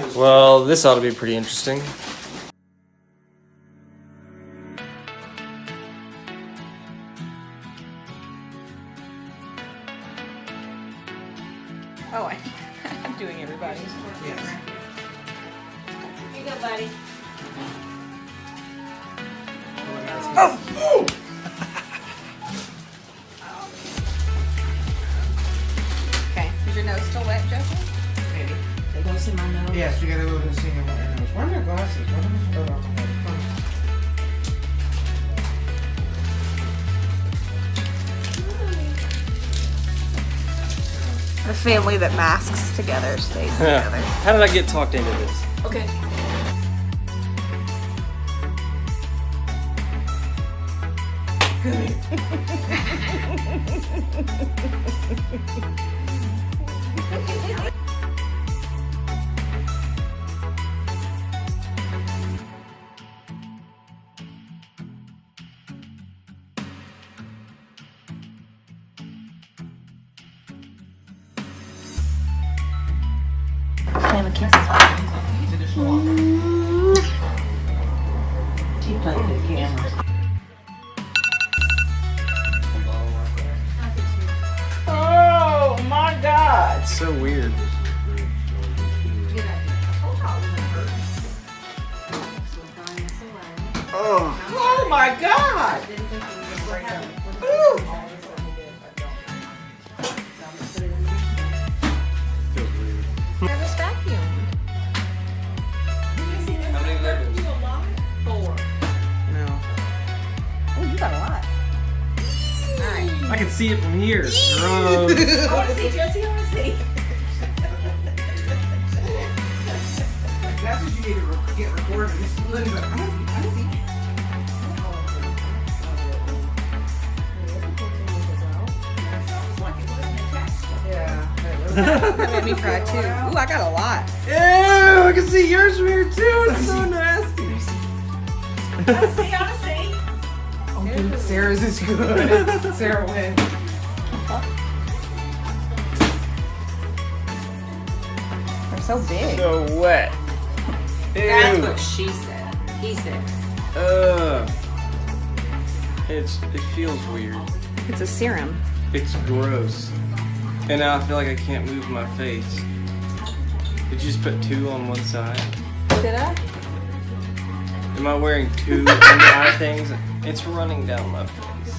Well, this ought to be pretty interesting. Oh, I, I'm doing everybody. Yes. Here you go, buddy. Oh! Okay, oh! Yes, you gotta go and see him. Where are my glasses? Where are my okay. The family that masks together stays together. How did I get talked into this? Okay. Slam a kiss. The camera. Oh my god! It's so weird. Oh, oh my god! Ooh. I can see it from here. Gross. I want to see, Josie, I want to see. That's what you need to re- get recorded. Just look at it. I see. I see. Yeah. That made me cry too. Ooh, I got a lot. Ew, I can see yours from here too. It's so nasty. Sarah's is good. Sarah wins. They're so big. So wet. That's what she said. He said. Ugh. It's it feels weird. It's a serum. It's gross. And now I feel like I can't move my face. Did you just put two on one side? Did I? Am I wearing two eye things? It's running down my face.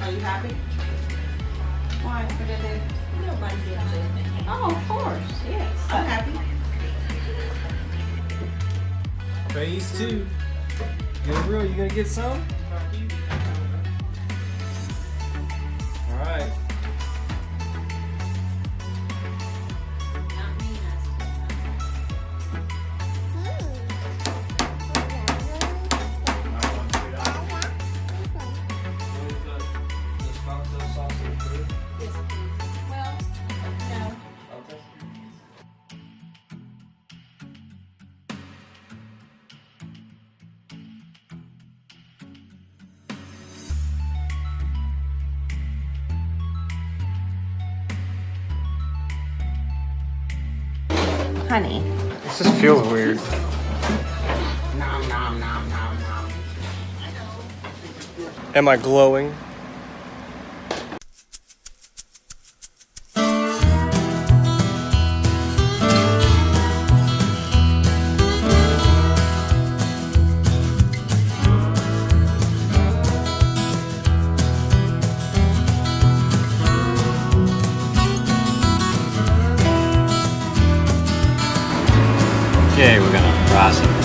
Are you happy? Why? What did they? Nobody did anything. Oh, of course. Yes. I'm happy. Phase two. Gabriel, you gonna get some? Honey. This just feels weird. Nom nom nom nom nom. Am I glowing? Okay, we're gonna fry some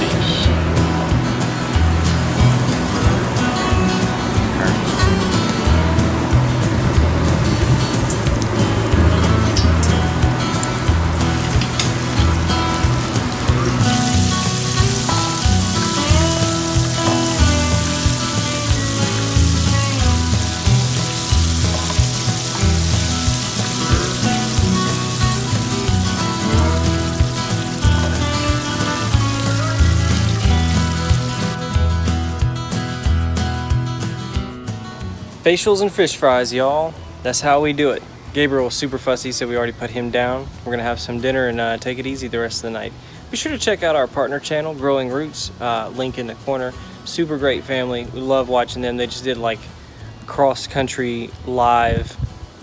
Facials and fish fries, y'all. That's how we do it. Gabriel was super fussy, so we already put him down. We're gonna have some dinner and uh, take it easy the rest of the night. Be sure to check out our partner channel, Growing Roots, uh, link in the corner. Super great family. We love watching them. They just did like cross country live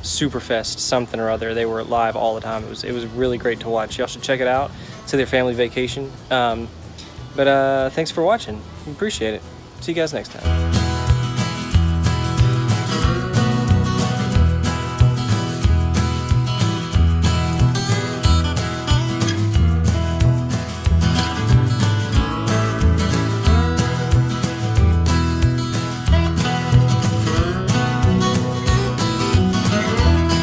Superfest something or other. They were live all the time. It was it was really great to watch. Y'all should check it out. To their family vacation. Um, but uh, thanks for watching. Appreciate it. See you guys next time.